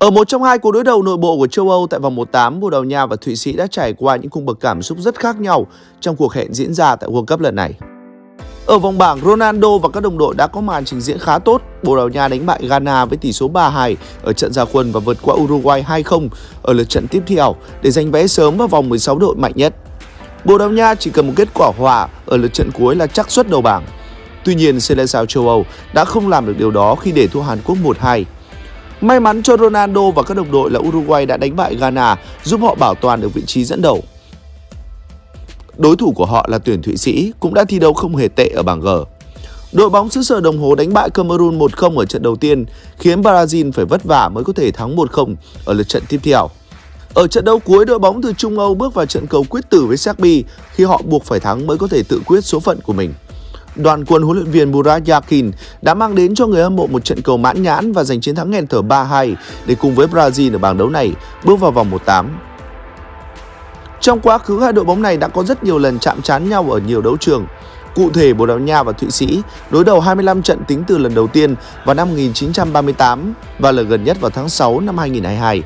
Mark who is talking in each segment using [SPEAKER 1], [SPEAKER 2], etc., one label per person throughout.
[SPEAKER 1] Ở một trong hai cuộc đối đầu nội bộ của châu Âu tại vòng 1/8, Bồ Đào Nha và Thụy Sĩ đã trải qua những cung bậc cảm xúc rất khác nhau trong cuộc hẹn diễn ra tại World Cup lần này. Ở vòng bảng, Ronaldo và các đồng đội đã có màn trình diễn khá tốt. Bồ Đào Nha đánh bại Ghana với tỷ số 3-2 ở trận gia quân và vượt qua Uruguay 2-0 ở lượt trận tiếp theo để giành vé sớm vào vòng 16 đội mạnh nhất. Bồ Đào Nha chỉ cần một kết quả hòa ở lượt trận cuối là chắc suất đầu bảng. Tuy nhiên, Seleção châu Âu đã không làm được điều đó khi để thua Hàn Quốc 1-2. May mắn cho Ronaldo và các đồng đội là Uruguay đã đánh bại Ghana, giúp họ bảo toàn được vị trí dẫn đầu. Đối thủ của họ là tuyển Thụy Sĩ cũng đã thi đấu không hề tệ ở bảng G. Đội bóng xứ sở đồng hồ đánh bại Cameroon 1-0 ở trận đầu tiên, khiến Brazil phải vất vả mới có thể thắng 1-0 ở lượt trận tiếp theo. Ở trận đấu cuối, đội bóng từ Trung Âu bước vào trận cầu quyết tử với Serbia khi họ buộc phải thắng mới có thể tự quyết số phận của mình. Đoàn quân huấn luyện viên Murat Yakin đã mang đến cho người hâm mộ một trận cầu mãn nhãn và giành chiến thắng nghẹn thở 3-2 để cùng với Brazil ở bảng đấu này bước vào vòng 1-8. Trong quá khứ, hai đội bóng này đã có rất nhiều lần chạm trán nhau ở nhiều đấu trường. Cụ thể, Bồ Đào Nha và Thụy Sĩ đối đầu 25 trận tính từ lần đầu tiên vào năm 1938 và lần gần nhất vào tháng 6 năm 2022.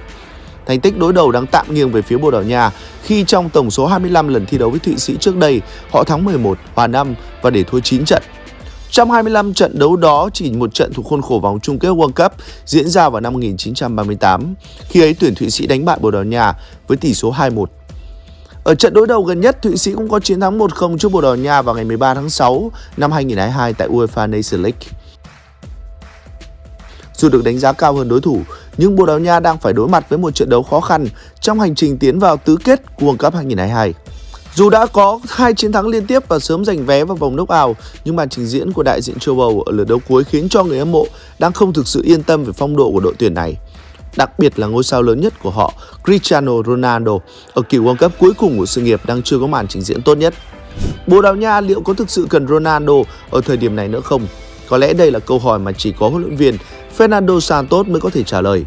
[SPEAKER 1] Thành tích đối đầu đang tạm nghiêng về phía Bồ Đào Nha khi trong tổng số 25 lần thi đấu với Thụy Sĩ trước đây, họ thắng 11, hòa 5 và để thua 9 trận. Trong 25 trận đấu đó, chỉ một trận thuộc khuôn khổ vòng chung kết World Cup diễn ra vào năm 1938, khi ấy tuyển Thụy Sĩ đánh bại Bồ Đào Nha với tỷ số 2-1. Ở trận đối đầu gần nhất, Thụy Sĩ cũng có chiến thắng 1-0 trước Bồ Đào Nha vào ngày 13 tháng 6 năm 2022 tại UEFA Nations League. Dù được đánh giá cao hơn đối thủ, nhưng Bồ Đào Nha đang phải đối mặt với một trận đấu khó khăn trong hành trình tiến vào tứ kết World Cup 2022. Dù đã có hai chiến thắng liên tiếp và sớm giành vé vào vòng knock-out, nhưng màn trình diễn của đại diện châu Âu ở lượt đấu cuối khiến cho người hâm mộ đang không thực sự yên tâm về phong độ của đội tuyển này. Đặc biệt là ngôi sao lớn nhất của họ, Cristiano Ronaldo, ở kỳ World Cup cuối cùng của sự nghiệp đang chưa có màn trình diễn tốt nhất. Bồ Đào Nha liệu có thực sự cần Ronaldo ở thời điểm này nữa không? Có lẽ đây là câu hỏi mà chỉ có huấn luyện viên Fernando Santos mới có thể trả lời.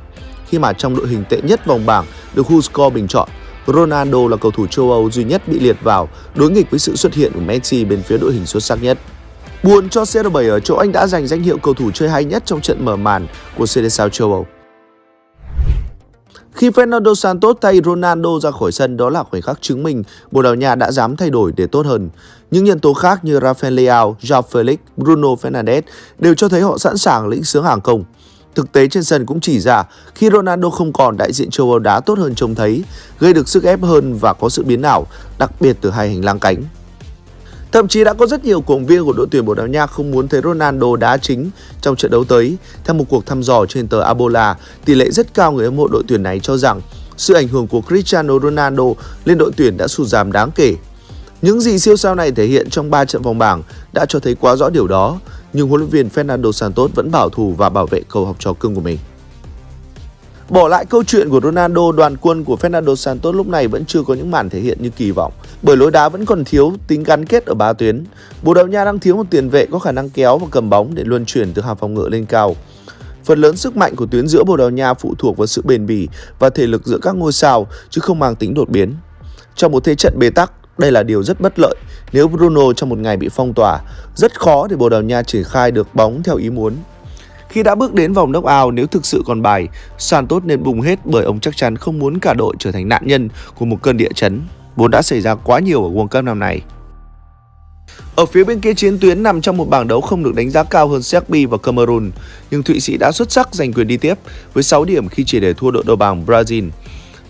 [SPEAKER 1] Khi mà trong đội hình tệ nhất vòng bảng được WhoScore bình chọn, Ronaldo là cầu thủ châu Âu duy nhất bị liệt vào đối nghịch với sự xuất hiện của Messi bên phía đội hình xuất sắc nhất. Buồn cho CR7 ở chỗ anh đã giành danh hiệu cầu thủ chơi hay nhất trong trận mở màn của Seleção châu Âu. Khi Fernando Santos thay Ronaldo ra khỏi sân đó là khoảnh khắc chứng minh Bồ Đào Nha đã dám thay đổi để tốt hơn. Những nhân tố khác như Rafael Leao, Joao Felix, Bruno Fernandes đều cho thấy họ sẵn sàng lĩnh sướng hàng công. Thực tế trên sân cũng chỉ ra khi Ronaldo không còn đại diện châu Âu đá tốt hơn trông thấy, gây được sức ép hơn và có sự biến ảo, đặc biệt từ hai hành lang cánh. Thậm chí đã có rất nhiều cổ động viên của đội tuyển Bồ Đào Nha không muốn thấy Ronaldo đá chính trong trận đấu tới. Theo một cuộc thăm dò trên tờ Abola, tỷ lệ rất cao người hâm mộ đội tuyển này cho rằng sự ảnh hưởng của Cristiano Ronaldo lên đội tuyển đã sụt giảm đáng kể. Những gì siêu sao này thể hiện trong 3 trận vòng bảng đã cho thấy quá rõ điều đó, nhưng huấn luyện viên Fernando Santos vẫn bảo thủ và bảo vệ cầu học trò cưng của mình. Bỏ lại câu chuyện của Ronaldo, đoàn quân của Fernando Santos lúc này vẫn chưa có những màn thể hiện như kỳ vọng, bởi lối đá vẫn còn thiếu tính gắn kết ở ba tuyến. Bồ Đào Nha đang thiếu một tiền vệ có khả năng kéo và cầm bóng để luân chuyển từ hàng phòng ngự lên cao. Phần lớn sức mạnh của tuyến giữa Bồ Đào Nha phụ thuộc vào sự bền bỉ và thể lực giữa các ngôi sao chứ không mang tính đột biến. Trong một thế trận bế tắc, đây là điều rất bất lợi nếu Bruno trong một ngày bị phong tỏa, rất khó để Bồ Đào Nha triển khai được bóng theo ý muốn. Khi đã bước đến vòng knock-out nếu thực sự còn bài, Santos nên bùng hết bởi ông chắc chắn không muốn cả đội trở thành nạn nhân của một cơn địa chấn, vốn đã xảy ra quá nhiều ở World Cup năm nay. Ở phía bên kia chiến tuyến nằm trong một bảng đấu không được đánh giá cao hơn Serbia và Cameroon, nhưng Thụy Sĩ đã xuất sắc giành quyền đi tiếp với 6 điểm khi chỉ để thua đội đầu bảng Brazil.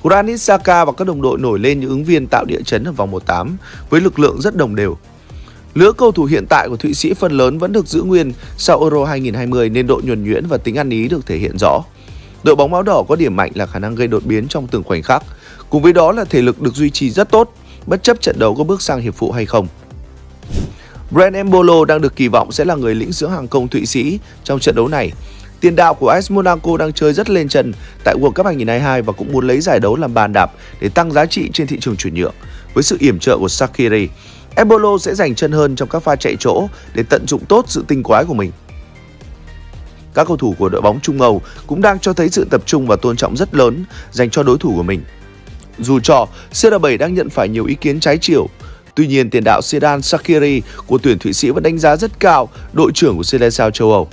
[SPEAKER 1] Granit Xhaka và các đồng đội nổi lên những ứng viên tạo địa chấn ở vòng 1/8 với lực lượng rất đồng đều. Lứa cầu thủ hiện tại của Thụy Sĩ phần lớn vẫn được giữ nguyên sau Euro 2020 nên độ nhuần nhuyễn và tính ăn ý được thể hiện rõ. Đội bóng máu đỏ có điểm mạnh là khả năng gây đột biến trong từng khoảnh khắc, cùng với đó là thể lực được duy trì rất tốt, bất chấp trận đấu có bước sang hiệp phụ hay không. Brent Embolo đang được kỳ vọng sẽ là người lĩnh dưỡng hàng công Thụy Sĩ trong trận đấu này. Tiền đạo của AS Monaco đang chơi rất lên chân tại World Cup 2022 và cũng muốn lấy giải đấu làm bàn đạp để tăng giá trị trên thị trường chuyển nhượng. Với sự yểm trợ của Sakiri, Embolo sẽ giành chân hơn trong các pha chạy chỗ để tận dụng tốt sự tinh quái của mình. Các cầu thủ của đội bóng Trung Âu cũng đang cho thấy sự tập trung và tôn trọng rất lớn dành cho đối thủ của mình. Dù cho CR7 đang nhận phải nhiều ý kiến trái chiều, tuy nhiên tiền đạo Sedan Sakiri của tuyển Thụy Sĩ vẫn đánh giá rất cao đội trưởng của Seleção châu Âu.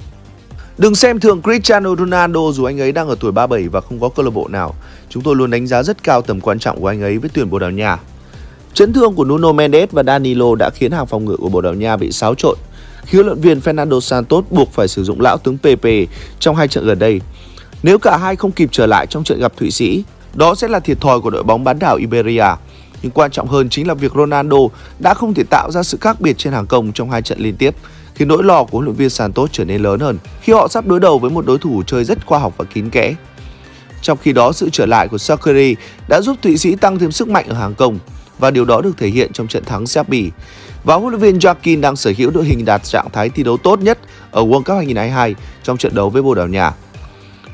[SPEAKER 1] Đừng xem thường Cristiano Ronaldo dù anh ấy đang ở tuổi 37 và không có câu lạc bộ nào. Chúng tôi luôn đánh giá rất cao tầm quan trọng của anh ấy với tuyển Bồ Đào Nha. Chấn thương của Nuno Mendes và Danilo đã khiến hàng phòng ngự của Bồ Đào Nha bị xáo trộn. Khi huấn luyện viên Fernando Santos buộc phải sử dụng lão tướng Pepe trong hai trận gần đây. Nếu cả hai không kịp trở lại trong trận gặp Thụy Sĩ, đó sẽ là thiệt thòi của đội bóng bán đảo Iberia. Nhưng quan trọng hơn chính là việc Ronaldo đã không thể tạo ra sự khác biệt trên hàng công trong hai trận liên tiếp, thì nỗi lo của huấn luyện viên Santos trở nên lớn hơn khi họ sắp đối đầu với một đối thủ chơi rất khoa học và kín kẽ. Trong khi đó, sự trở lại của Sakiri đã giúp Thụy Sĩ tăng thêm sức mạnh ở hàng công và điều đó được thể hiện trong trận thắng Serbia. Và huấn luyện viên Joaquin đang sở hữu đội hình đạt trạng thái thi đấu tốt nhất ở World Cup 2022 trong trận đấu với Bồ Đào Nha.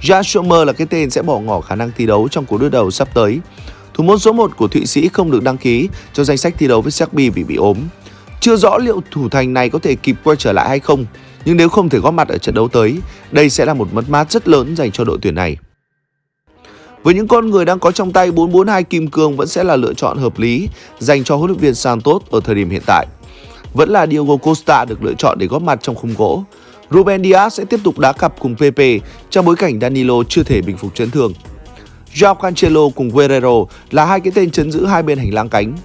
[SPEAKER 1] Jan là cái tên sẽ bỏ ngỏ khả năng thi đấu trong cuộc đối đầu sắp tới. Thủ môn số 1 của Thụy Sĩ không được đăng ký cho danh sách thi đấu với Serbia vì bị ốm. Chưa rõ liệu thủ thành này có thể kịp quay trở lại hay không, nhưng nếu không thể góp mặt ở trận đấu tới, đây sẽ là một mất mát rất lớn dành cho đội tuyển này. Với những con người đang có trong tay 442 kim cương vẫn sẽ là lựa chọn hợp lý dành cho huấn luyện viên Santos ở thời điểm hiện tại. Vẫn là Diego Costa được lựa chọn để góp mặt trong khung gỗ. Ruben Dias sẽ tiếp tục đá cặp cùng Pepe trong bối cảnh Danilo chưa thể bình phục chấn thương. Joao Cancelo cùng Guerrero là hai cái tên chấn giữ hai bên hành lang cánh.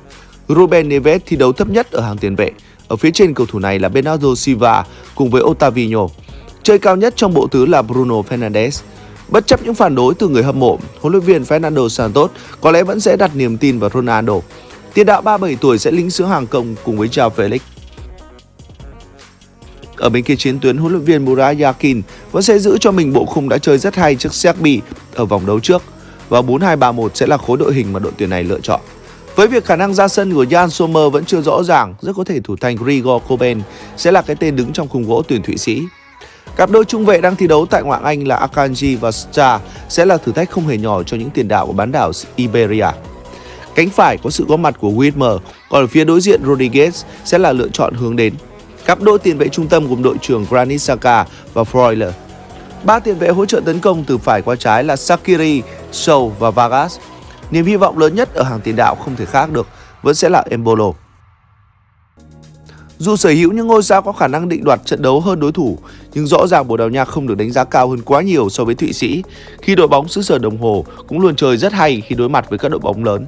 [SPEAKER 1] Ruben Neves thi đấu thấp nhất ở hàng tiền vệ. Ở phía trên cầu thủ này là Bernardo Silva cùng với Otavinho. Chơi cao nhất trong bộ tứ là Bruno Fernandes. Bất chấp những phản đối từ người hâm mộ, huấn luyện viên Fernando Santos có lẽ vẫn sẽ đặt niềm tin vào Ronaldo. Tiền đạo 37 tuổi sẽ lính sứ hàng công cùng với Joao Felix. Ở bên kia chiến tuyến, huấn luyện viên Murat Yakin vẫn sẽ giữ cho mình bộ khung đã chơi rất hay trước Serbia ở vòng đấu trước và 4-2-3-1 sẽ là khối đội hình mà đội tuyển này lựa chọn. Với việc khả năng ra sân của Jan Sommer vẫn chưa rõ ràng, rất có thể thủ thành Grigor Koben sẽ là cái tên đứng trong khung gỗ tuyển Thụy Sĩ. Cặp đôi trung vệ đang thi đấu tại ngoại Anh là Akanji và Star sẽ là thử thách không hề nhỏ cho những tiền đạo của bán đảo Iberia. Cánh phải có sự góp mặt của Whitmer, còn ở phía đối diện Rodriguez sẽ là lựa chọn hướng đến. Cặp đôi tiền vệ trung tâm gồm đội trưởng Granit Xhaka và Freuler. Ba tiền vệ hỗ trợ tấn công từ phải qua trái là Sakiri, Sou và Vargas. Niềm hy vọng lớn nhất ở hàng tiền đạo không thể khác được vẫn sẽ là Embolo. Dù sở hữu những ngôi sao có khả năng định đoạt trận đấu hơn đối thủ, nhưng rõ ràng Bồ Đào Nha không được đánh giá cao hơn quá nhiều so với Thụy Sĩ, khi đội bóng xứ sở đồng hồ cũng luôn chơi rất hay khi đối mặt với các đội bóng lớn.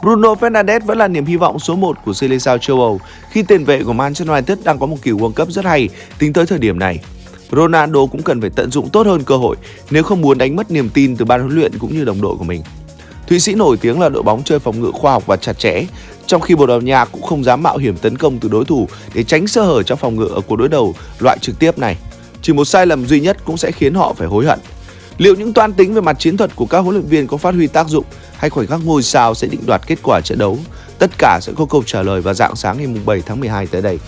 [SPEAKER 1] Bruno Fernandes vẫn là niềm hy vọng số 1 của Seleção châu Âu khi tiền vệ của Manchester United đang có một kỳ World Cup rất hay tính tới thời điểm này. Ronaldo cũng cần phải tận dụng tốt hơn cơ hội nếu không muốn đánh mất niềm tin từ ban huấn luyện cũng như đồng đội của mình. Thụy Sĩ nổi tiếng là đội bóng chơi phòng ngự khoa học và chặt chẽ, trong khi Bồ Đào Nha cũng không dám mạo hiểm tấn công từ đối thủ để tránh sơ hở trong phòng ngự ở cuộc đối đầu loại trực tiếp này. Chỉ một sai lầm duy nhất cũng sẽ khiến họ phải hối hận. Liệu những toan tính về mặt chiến thuật của các huấn luyện viên có phát huy tác dụng hay khoảnh khắc ngôi sao sẽ định đoạt kết quả trận đấu? Tất cả sẽ có câu trả lời vào dạng sáng ngày 7 tháng 12 tới đây.